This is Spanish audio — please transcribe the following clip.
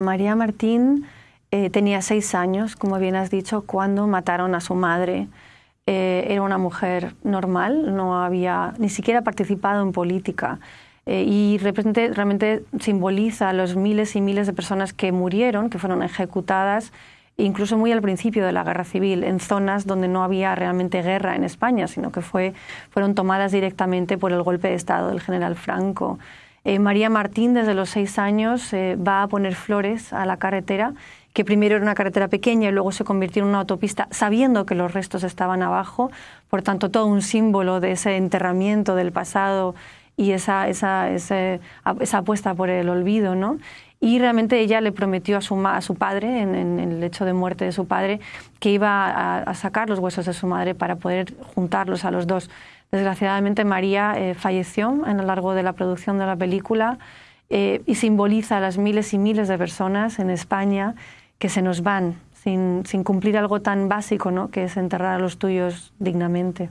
María Martín eh, tenía seis años, como bien has dicho, cuando mataron a su madre. Eh, era una mujer normal, no había ni siquiera participado en política. Eh, y realmente, realmente simboliza a los miles y miles de personas que murieron, que fueron ejecutadas incluso muy al principio de la guerra civil, en zonas donde no había realmente guerra en España, sino que fue, fueron tomadas directamente por el golpe de Estado del general Franco. Eh, María Martín, desde los seis años, eh, va a poner flores a la carretera, que primero era una carretera pequeña y luego se convirtió en una autopista, sabiendo que los restos estaban abajo, por tanto, todo un símbolo de ese enterramiento del pasado y esa, esa, esa, apuesta por el olvido, ¿no? y realmente ella le prometió a su, a su padre, en, el hecho de muerte de su padre, que iba a, sacar los huesos de su madre para poder juntarlos a los dos. Desgraciadamente María eh, falleció en lo largo de la producción de la película eh, y simboliza a las miles y miles de personas en España que se nos van sin, sin cumplir algo tan básico ¿no? que es enterrar a los tuyos dignamente.